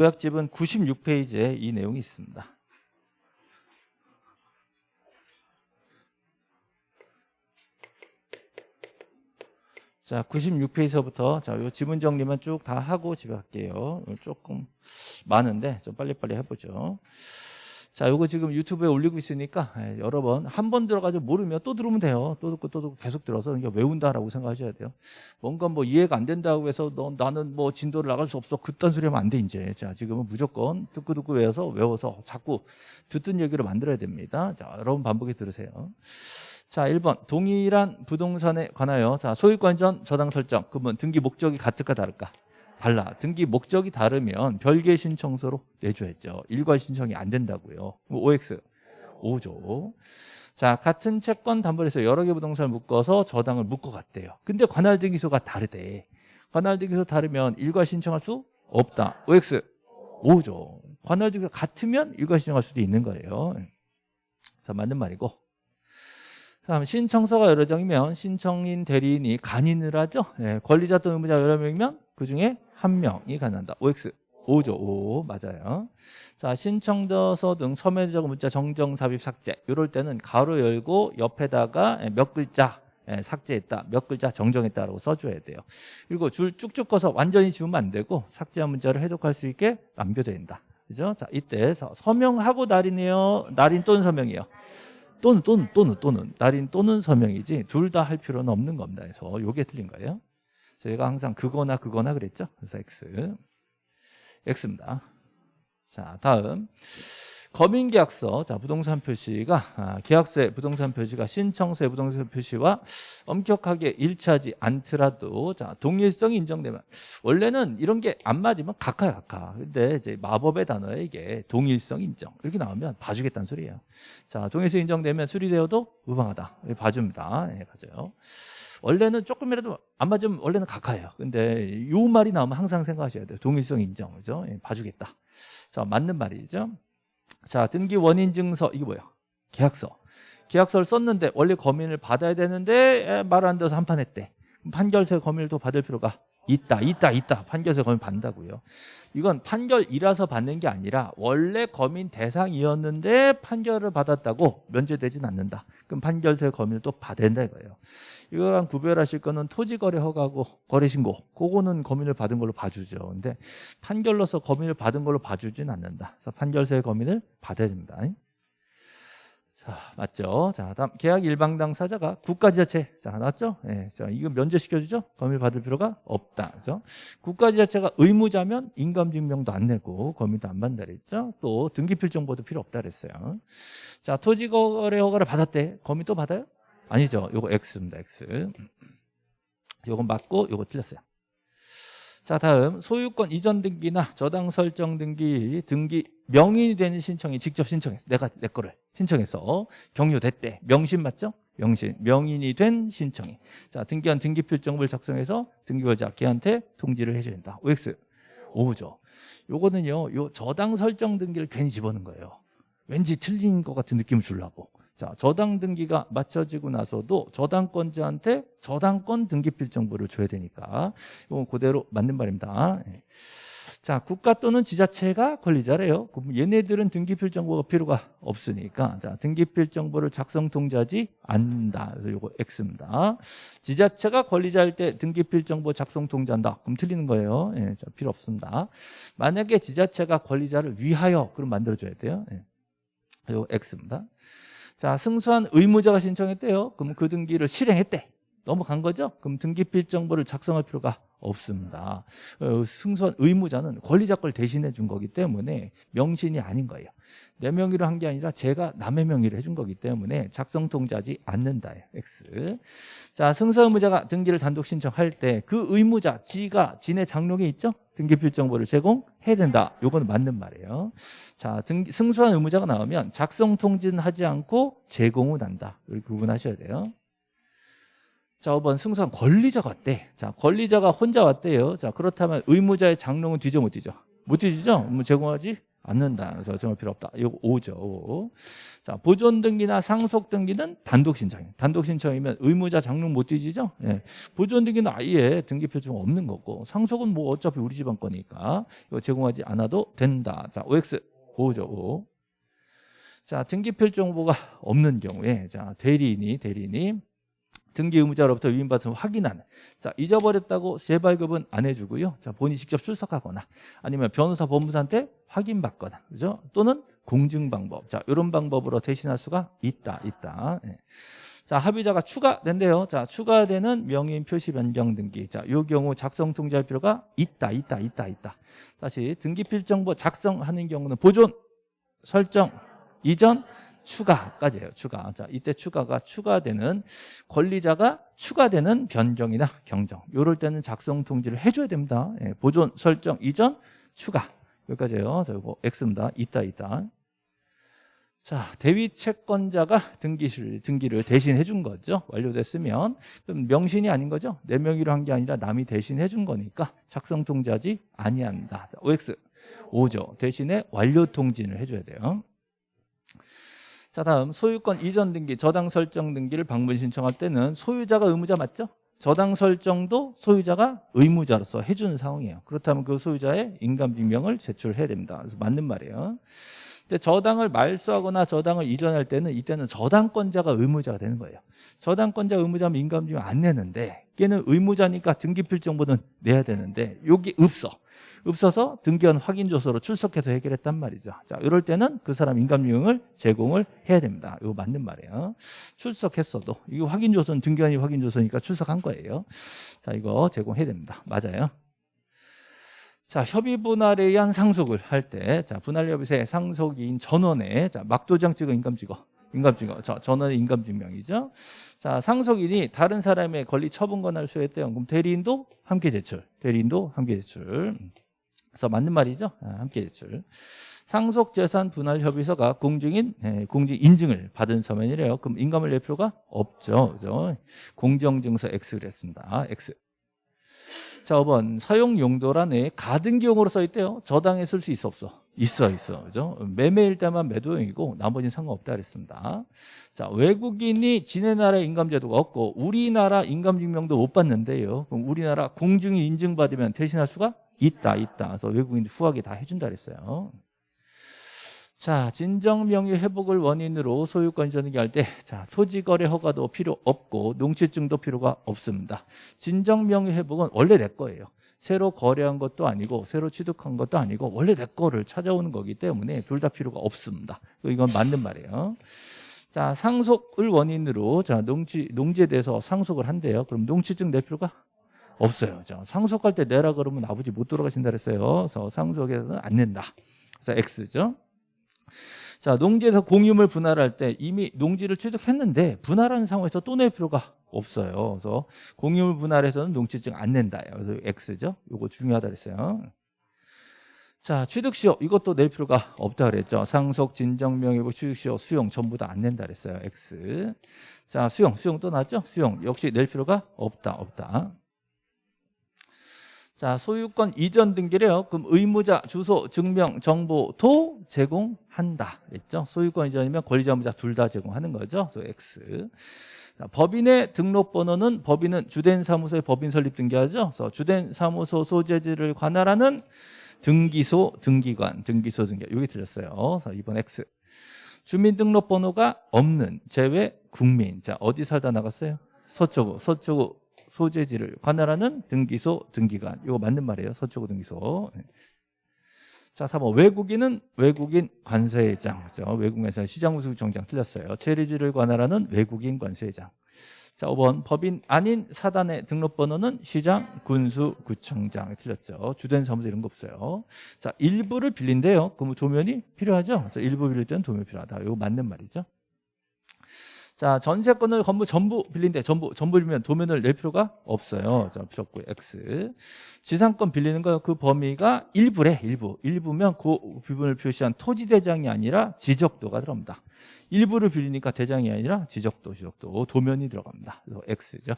요약집은 96페이지에 이 내용이 있습니다. 자, 96페이지서부터 자, 요 지문 정리만 쭉 다 하고 집에 갈게요. 조금 많은데 좀 빨리빨리 해보죠. 자, 요거 지금 유튜브에 올리고 있으니까 예, 여러 번 한 번 들어가지고 모르면 또 들으면 돼요. 또 듣고 또 듣고 계속 들어서 이게 외운다라고 생각하셔야 돼요. 뭔가 뭐 이해가 안 된다고 해서 너 나는 뭐 진도를 나갈 수 없어. 그딴 소리 하면 안 돼 이제. 자, 지금은 무조건 듣고 듣고 외워서 외워서 자꾸 듣던 얘기를 만들어야 됩니다. 자, 여러분 반복해 들으세요. 자, 1번. 동일한 부동산에 관하여 자, 소유권 전 저당 설정. 그러면 등기 목적이 같을까 다를까? 달라. 등기 목적이 다르면 별개 신청서로 내줘야죠. 일괄 신청이 안 된다고요. OX 5조. 자, 같은 채권 담보에서 여러 개 부동산을 묶어서 저당을 묶어갔대요. 근데 관할 등기소가 다르대. 관할 등기소 다르면 일괄 신청할 수 없다. OX 5조. 관할 등기소 같으면 일괄 신청할 수도 있는 거예요. 자, 맞는 말이고. 다음 신청서가 여러 장이면 신청인 대리인이 간인을 하죠. 예, 권리자 또는 의무자 여러 명이면 그 중에 한 명이 간한다. OX 5죠. 5 맞아요. 자 신청서서 등 서면적 문자 정정 삽입 삭제 이럴 때는 가로 열고 옆에다가 예, 몇 글자 예, 삭제했다 몇 글자 정정했다라고 써줘야 돼요. 그리고 줄 쭉쭉 꺼서 완전히 지우면 안 되고 삭제한 문자를 해독할 수 있게 남겨둬야 된다. 그죠? 자 이때 서- 서명하고 날이네요. 날인 또는 서명이요. 또는 또는 또는 또는 날인 또는 서명이지 둘 다 할 필요는 없는 겁니다. 그래서 이게 틀린 거예요. 저희가 항상 그거나 그거나 그랬죠. 그래서 X. X입니다. 자 다음. 거민계약서. 자 부동산 표시가 아, 계약서의 부동산 표시가 신청서의 부동산 표시와 엄격하게 일치하지 않더라도 자 동일성이 인정되면 원래는 이런 게 안 맞으면 각하야 각하. 근데 이제 마법의 단어에 이게 동일성 인정. 이렇게 나오면 봐주겠다는 소리예요. 자 동일성 인정되면 수리되어도 무방하다. 이거 봐줍니다. 예 맞아요 원래는 조금이라도 안 맞으면 원래는 각하예요. 근데 요 말이 나오면 항상 생각하셔야 돼요. 동일성 인정 그죠? 예, 봐주겠다. 자 맞는 말이죠. 자 등기 원인 증서 이게 뭐야 계약서. 계약서를 썼는데 원래 검인을 받아야 되는데 말 안 돼서 한판 했대 판결세 또 받을 필요가 있다 있다 있다. 판결세 검인 받는다고요. 이건 판결이라서 받는 게 아니라 원래 검인 대상이었는데 판결을 받았다고 면제되진 않는다. 그럼 판결세 검인을 또 된다 이거예요. 이거랑 구별하실 거는 토지거래 허가고 거래신고 그거는 검인을 받은 걸로 봐주죠. 근데 판결로서 검인을 받은 걸로 봐주진 않는다. 그래서 판결세 검인을 받아야 됩니다 자, 맞죠? 자, 다음 계약 일방 당 사자가 국가지자체. 자, 나왔죠? 예. 자, 이거 면제시켜 주죠? 검일 받을 필요가 없다. 그죠? 국가지자체가 의무자면 인감 증명도 안 내고 검일도 안 받는다 그랬죠? 또 등기 필정보도 필요 없다 그랬어요. 자, 토지 거래 허가를 받았대. 검일 또 받아요? 아니죠. 요거 X입니다. X. 요건 맞고 요거 틀렸어요. 자 다음. 소유권 이전 등기나 저당 설정 등기 등기 명인이 되는 신청이 직접 신청했어. 내가 내 거를 신청해서. 경료됐대. 명신 맞죠? 명신. 명인이 된 신청이. 자 등기한 등기필정보를 작성해서 등기거자 걔한테 통지를 해줘야 된다. OX 오죠. 요거는요 요 저당 설정 등기를 괜히 집어넣은 거예요. 왠지 틀린 것 같은 느낌을 주려고 자, 저당 등기가 맞춰지고 나서도 저당권자한테 저당권 등기필 정보를 줘야 되니까 이건 그대로 맞는 말입니다. 예. 자, 국가 또는 지자체가 권리자래요. 그럼 얘네들은 등기필 정보가 필요가 없으니까 자, 등기필 정보를 작성 통지하지 않는다. 그래서 이거 X입니다. 지자체가 권리자일 때 등기필 정보 작성 통지한다. 그럼 틀리는 거예요. 예, 자, 필요 없습니다. 만약에 지자체가 권리자를 위하여 그럼 만들어 줘야 돼요. 예. 이거 X입니다. 자, 승소한 의무자가 신청했대요. 그럼 그 등기를 실행했대. 넘어간 거죠? 그럼 등기필 정보를 작성할 필요가 없습니다. 어, 승소한 의무자는 권리자 걸 대신해 준 거기 때문에 명신이 아닌 거예요. 내 명의로 한 게 아니라 제가 남의 명의로 해준 거기 때문에 작성 통지하지 않는다. X. 자, 승소 의무자가 등기를 단독 신청할 때 그 의무자, 지가 지네 장롱에 있죠? 등기필 정보를 제공해야 된다. 요거는 맞는 말이에요. 자, 등, 승소한 의무자가 나오면 작성 통지는 하지 않고 제공은 한다. 이렇게 구분하셔야 돼요. 자, 5번 승소한 권리자가 왔대. 자, 권리자가 혼자 왔대요. 자, 그렇다면 의무자의 장롱은 뒤져 못 뒤져? 못 뒤지죠? 뭐 제공하지 않는다. 그래서 정할 필요 없다. 이거 5죠. 5. 자, 보존 등기나 상속 등기는 단독 신청이에요. 단독 신청이면 의무자 장롱 못 뒤지죠? 예. 보존 등기는 아예 등기 표준 없는 거고 상속은 뭐 어차피 우리 집안 거니까 이거 제공하지 않아도 된다. 자, OX 5죠. 5. 자, 등기 필 정보가 없는 경우에 자, 대리인이 대리인이 등기 의무자로부터 위임받은 확인하는 자 잊어버렸다고 재발급은 안 해주고요. 자 본인이 직접 출석하거나 아니면 변호사 법무사한테 확인받거나 그죠? 또는 공증 방법. 자 이런 방법으로 대신할 수가 있다 있다. 예. 자 합의자가 추가된대요. 자 추가되는 명의인 표시 변경 등기. 자요 경우 작성 통지할 필요가 있다 있다 있다 있다. 다시 등기 필정보 작성하는 경우는 보존 설정 이전 추가까지예요. 추가. 자, 이때 추가가 추가되는 권리자가 추가되는 변경이나 경정. 요럴 때는 작성 통지를 해줘야 됩니다. 예, 보존 설정 이전 추가 여기까지예요. 자, 이거 X입니다. 있다 있다. 자, 대위 채권자가 등기를 등기를 대신 해준 거죠. 완료됐으면 그럼 명신이 아닌 거죠. 내 명의로 한 게 아니라 남이 대신 해준 거니까 작성 통지하지 아니한다. 자, OX 5죠. 대신에 완료 통지를 해줘야 돼요. 자 다음. 소유권 이전 등기 저당 설정 등기를 방문 신청할 때는 소유자가 의무자 맞죠? 저당 설정도 소유자가 의무자로서 해주는 상황이에요. 그렇다면 그 소유자의 인감증명을 제출해야 됩니다. 그래서 맞는 말이에요 근데 저당을 말소하거나 저당을 이전할 때는 이때는 저당권자가 의무자가 되는 거예요 저당권자 의무자면 인감증명 안 내는데 걔는 의무자니까 등기필 정보는 내야 되는데 여기 없어 없어서 등기원 확인 조서로 출석해서 해결했단 말이죠. 자, 이럴 때는 그 사람 인감증명을 제공을 해야 됩니다. 이거 맞는 말이에요. 출석했어도 이거 확인 조서는 등기원이 확인 조서니까 출석한 거예요. 자, 이거 제공해야 됩니다. 맞아요. 자, 협의 분할에 의한 상속을 할 때, 자, 분할 협의세 상속인 전원에, 자, 막도장 찍어 인감 찍어. 인감 증거. 자, 전원의 인감 증명이죠. 자, 상속인이 다른 사람의 권리 처분 권한을 수여했대요. 그럼 대리인도 함께 제출. 대리인도 함께 제출. 그래서 맞는 말이죠. 아, 함께 제출. 상속 재산 분할 협의서가 공증인 예, 공증 인증을 받은 서면이래요. 그럼 인감을 낼 필요가 없죠. 그죠? 공정증서 X 그랬습니다. X. 자, 5번 사용 용도란에 가등 기용으로 써 있대요. 저당에 쓸 수 있어 없어? 있어 있어. 그죠? 매매일 때만 매도용이고 나머지는 상관없다 그랬습니다. 자, 외국인이 지네 나라에 인감제도가 없고 우리나라 인감증명도 못 받는데요. 그럼 우리나라 공증이 인증받으면 대신할 수가 있다 있다. 그래서 외국인 후하게 다 해준다 그랬어요. 자, 진정명의 회복을 원인으로 소유권 이전기 할 때, 자, 토지 거래 허가도 필요 없고 농취증도 필요가 없습니다. 진정명의 회복은 원래 내 거예요. 새로 거래한 것도 아니고 새로 취득한 것도 아니고 원래 내 거를 찾아오는 거기 때문에 둘 다 필요가 없습니다. 이건 맞는 말이에요. 자, 상속을 원인으로 자, 농지 농지에 대해서 상속을 한대요. 그럼 농취증 낼 필요가 없어요. 자, 상속할 때 내라 그러면 아버지 못 돌아가신다 그랬어요. 그래서 상속에서는 안 낸다. 그래서 X죠. 자, 농지에서 공유물 분할할 때 이미 농지를 취득했는데 분할하는 상황에서 또 낼 필요가 없어요. 그래서 공유물 분할에서는 농지증 안 낸다. 그래서 X죠. 이거 중요하다 그랬어요. 자, 취득시효 이것도 낼 필요가 없다 그랬죠. 상속, 진정명의고 취득시효, 수용 전부 다 안 낸다 그랬어요. X. 자, 수용, 수용 또 나왔죠? 수용 역시 낼 필요가 없다, 없다. 자, 소유권 이전 등기래요. 그럼 의무자 주소, 증명, 정보도 제공한다. 그랬죠? 소유권 이전이면 권리자, 의무자 둘 다 제공하는 거죠. 그래서 X. 자, 법인의 등록번호는 법인은 주된 사무소의 법인 설립 등기하죠. 그래서 주된 사무소 소재지를 관할하는 등기소, 등기관, 등기소 등기. 여기 들렸어요. 그래서 2번 X. 주민등록번호가 없는 제외 국민. 자, 어디 살다 나갔어요? 서초구, 서초구 소재지를 관할하는 등기소, 등기관. 이거 맞는 말이에요. 서초구 등기소. 자, 4번 외국인은 외국인 관세회장. 그죠? 외국에서 시장무수정장 틀렸어요. 체리지를 관할하는 외국인 관세회장. 자, 5번 법인 아닌 사단의 등록번호는 시장, 군수, 구청장 틀렸죠. 주된 사무소 이런 거 없어요. 자, 일부를 빌린대요. 그럼 도면이 필요하죠. 일부 빌릴 때는 도면이 필요하다. 이거 맞는 말이죠. 자, 전세권을 건물 전부 빌린데 전부 전부 빌리면 도면을 낼 필요가 없어요. 자, 필요 없고 X. 지상권 빌리는 거 그 범위가 일부래. 일부. 일부면 그 부분을 표시한 토지 대장이 아니라 지적도가 들어갑니다. 일부를 빌리니까 대장이 아니라 지적도, 지적도, 도면이 들어갑니다. 그래서 X죠.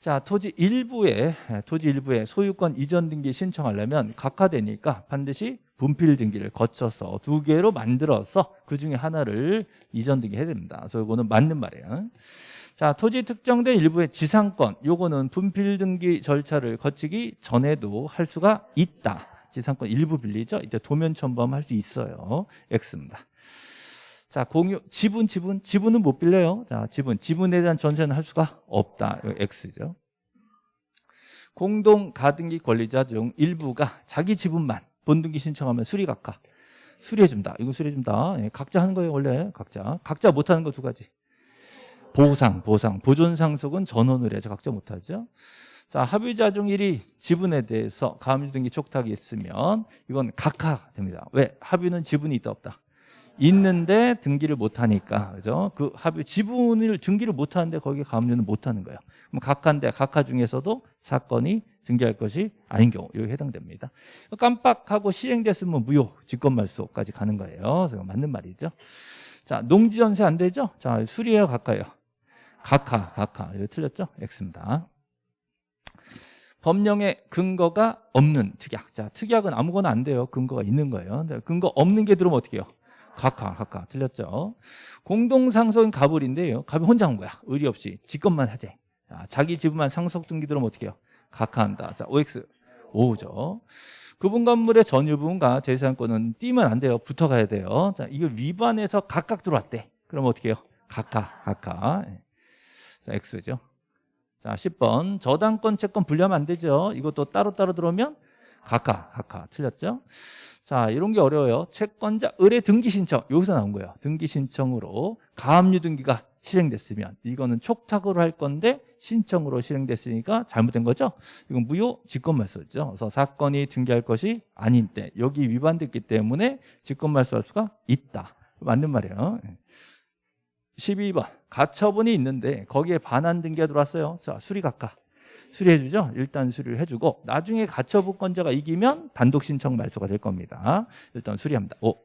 자, 토지 일부에 토지 일부에 소유권 이전 등기 신청하려면 각하되니까 반드시 분필 등기를 거쳐서 두 개로 만들어서 그 중에 하나를 이전 등기해야 됩니다. 그래서 이거는 맞는 말이에요. 자, 토지 특정된 일부의 지상권, 요거는 분필 등기 절차를 거치기 전에도 할 수가 있다. 지상권 일부 빌리죠. 이때 도면 첨부하면 할 수 있어요. X입니다. 자, 공유, 지분, 지분, 지분은 못 빌려요. 자, 지분, 지분에 대한 전세는 할 수가 없다. X죠. 공동 가등기 권리자 중 일부가 자기 지분만 본등기 신청하면 수리각하 수리해준다. 이거 수리해준다. 예, 각자 하는 거예요, 원래. 각자. 각자 못하는 거 두 가지. 보상, 보상. 보존 상속은 전원을 해서 각자 못하죠. 자, 합의자 중 1이 지분에 대해서 가압류 등기 촉탁이 있으면 이건 각하 됩니다. 왜? 합의는 지분이 있다 없다. 있는데 등기를 못 하니까. 그죠? 그 합의 지분을 등기를 못 하는데 거기에 가압류는 못 하는 거예요. 그럼 각하인데 각하 중에서도 사건이 등기할 것이 아닌 경우 여기 해당됩니다. 깜빡하고 실행됐으면 무효, 직권말소까지 가는 거예요. 그래서 맞는 말이죠. 자, 농지 전세 안 되죠? 자, 수리해요, 각하요. 각하, 각하. 이거 틀렸죠? X입니다. 법령에 근거가 없는 특약. 자, 특약은 아무거나 안 돼요. 근거가 있는 거예요. 근거 없는 게 들어오면 어떻게 해요? 각하, 각하. 틀렸죠? 공동상속인 가불인데요. 가불 혼자 한 거야. 의리 없이. 직권만 하재. 자, 자기 지분만 상속 등기 들어오면 어떻게 해요? 각하한다. 자, OX. 5죠. 구분 건물의 전유분과 재산권은 띄면 안 돼요. 붙어가야 돼요. 자, 이걸 위반해서 각각 들어왔대. 그럼 어떻게 해요? 각하, 각하. 자, X죠. 자, 10번. 저당권, 채권 분리하면 안 되죠. 이것도 따로따로 들어오면 각하, 각하. 틀렸죠? 자, 이런 게 어려워요. 채권자 의뢰 등기 신청. 여기서 나온 거예요. 등기 신청으로 가압류 등기가 실행됐으면 이거는 촉탁으로 할 건데 신청으로 실행됐으니까 잘못된 거죠. 이건 무효 직권말소죠. 그래서 사건이 등기할 것이 아닌 때 여기 위반됐기 때문에 직권말소할 수가 있다. 맞는 말이에요. 12번 가처분이 있는데 거기에 반환 등기가 들어왔어요. 자 수리각하 수리해주죠. 일단 수리를 해주고 나중에 가처분권자가 이기면 단독 신청 말소가 될 겁니다. 일단 수리합니다. 오.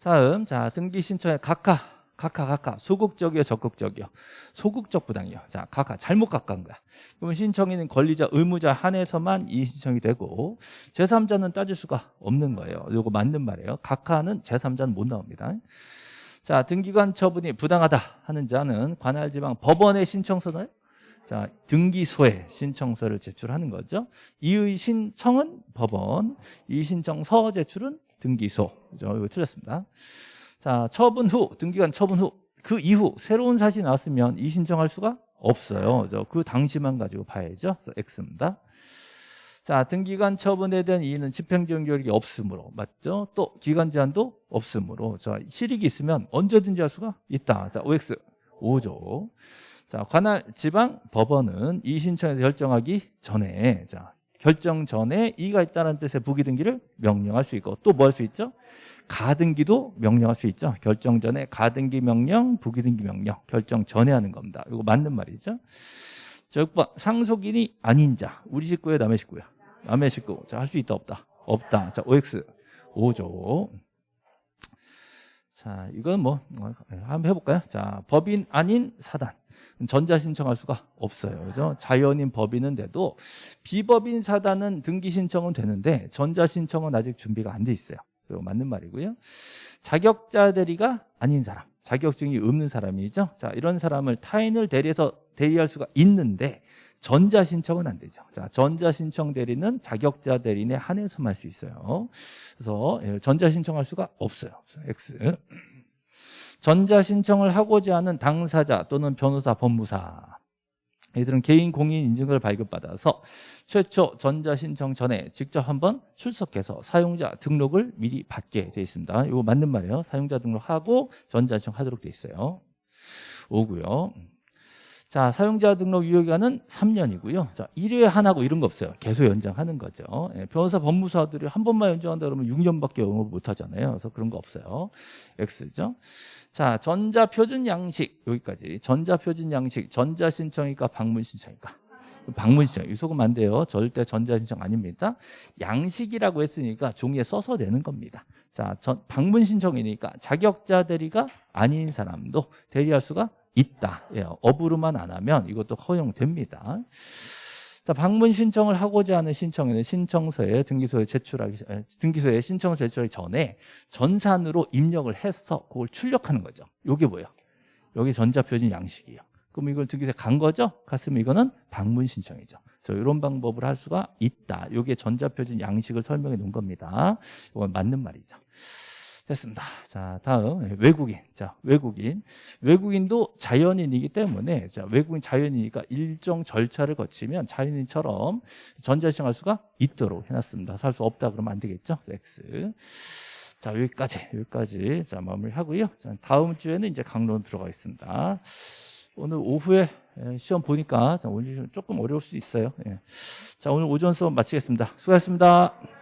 다음 자 등기 신청에 각하 각하 각하 소극적이요 적극적이요? 소극적 부당이요. 자 각하 잘못 각하한 거야. 그러면 신청인은 권리자 의무자 한해서만 이 신청이 되고 제3자는 따질 수가 없는 거예요. 이거 맞는 말이에요. 각하는 제3자는 못 나옵니다. 자 등기관 처분이 부당하다 하는 자는 관할 지방 법원에 신청서는 자 등기소에 신청서를 제출하는 거죠. 이의 신청은 법원 이 신청서 제출은 등기소. 이거 틀렸습니다 자, 처분 후, 등기관 처분 후, 그 이후 새로운 사실이 나왔으면 이 신청할 수가 없어요. 그 당시만 가지고 봐야죠. 그래서 X입니다. 자, 등기관 처분에 대한 이의는 집행정 결이 없으므로 맞죠? 또 기간 제한도 없으므로 자, 실익이 있으면 언제든지 할 수가 있다. 자, OX 5조. 자, 관할 지방 법원은 이 신청에 결정하기 전에 자, 결정 전에 이가 있다는 뜻의 부기 등기를 명령할 수 있고 또 뭐 할 수 있죠? 가등기도 명령할 수 있죠. 결정 전에 가등기 명령, 부기등기 명령, 결정 전에 하는 겁니다. 이거 맞는 말이죠. 자, 6번 상속인이 아닌 자, 우리 식구예요, 남의 식구야. 남의 식구. 자, 할 수 있다, 없다? 없다. 자, OX 5조. 자, 이건 뭐 한번 해볼까요? 자, 법인 아닌 사단. 전자 신청할 수가 없어요. 그죠? 자연인 법인은데도 비법인 사단은 등기 신청은 되는데 전자 신청은 아직 준비가 안 돼 있어요. 맞는 말이고요. 자격자 대리가 아닌 사람, 자격증이 없는 사람이죠. 자, 이런 사람을 타인을 대리해서 대리할 수가 있는데 전자 신청은 안 되죠. 자, 전자 신청 대리는 자격자 대리인에 한해서만 할 수 있어요. 그래서 예, 전자 신청할 수가 없어요. X. 전자 신청을 하고자 하는 당사자 또는 변호사, 법무사 이들은 개인 공인 인증을 발급받아서 최초 전자신청 전에 직접 한번 출석해서 사용자 등록을 미리 받게 돼 있습니다. 이거 맞는 말이에요. 사용자 등록하고 전자신청 하도록 돼 있어요. 오고요. 자, 사용자 등록 유효기간은 3년이고요. 자, 1회 하나고 이런 거 없어요. 계속 연장하는 거죠. 예, 변호사 법무사들이 한 번만 연장한다 그러면 6년밖에 영업 못 하잖아요. 그래서 그런 거 없어요. X죠. 자, 전자 표준 양식 여기까지. 전자 표준 양식 전자 신청이니까 방문 신청이니까. 방문 신청. 이 속으면 안 돼요. 절대 전자 신청 아닙니다. 양식이라고 했으니까 종이에 써서 내는 겁니다. 자, 전, 방문 신청이니까 자격자 대리가 아닌 사람도 대리할 수가 있다. 예, 업으로만 안 하면 이것도 허용됩니다. 자, 방문 신청을 하고자 하는 신청에는 신청서에 등기소에 제출하기 에, 등기소에 신청 제출하기 전에 전산으로 입력을 해서 그걸 출력하는 거죠. 요게 뭐예요? 여기 전자표준 양식이에요. 그럼 이걸 등기소에 간 거죠? 갔으면 이거는 방문 신청이죠. 그래서 이런 방법을 할 수가 있다. 요게 전자표준 양식을 설명해 놓은 겁니다. 이건 맞는 말이죠. 됐습니다. 자, 다음 외국인. 자, 외국인. 외국인도 자연인이기 때문에 자, 외국인 자연이니까 일정 절차를 거치면 자연인처럼 전자신청할 수가 있도록 해놨습니다. 살 수 없다 그러면 안 되겠죠? X. 자, 여기까지, 여기까지. 자, 마무리 하고요. 자, 다음 주에는 이제 강론 들어가겠습니다. 오늘 오후에 예, 시험 보니까 자, 오늘 좀 조금 어려울 수 있어요. 예. 자, 오늘 오전 수업 마치겠습니다. 수고하셨습니다.